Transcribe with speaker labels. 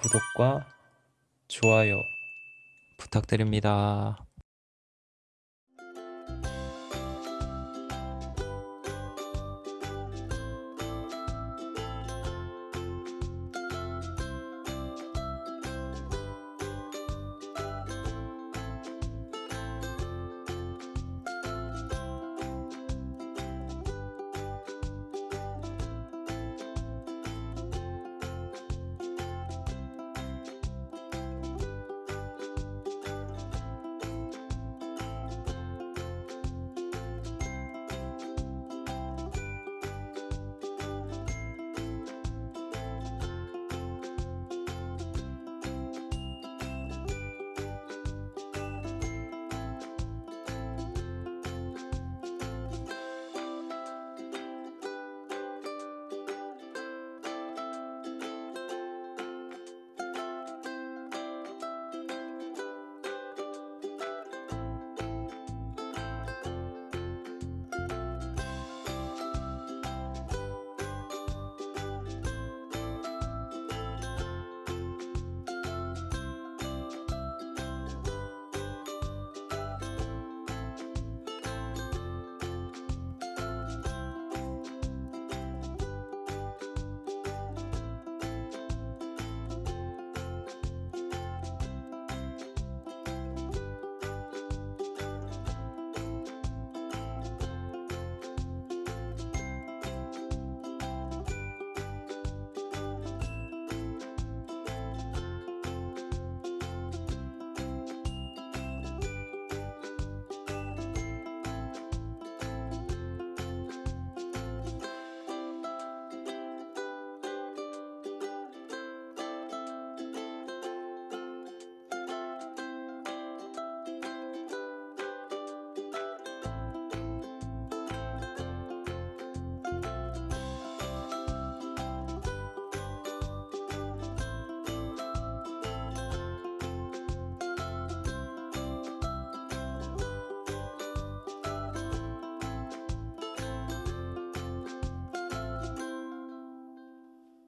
Speaker 1: 구독과 좋아요 부탁드립니다.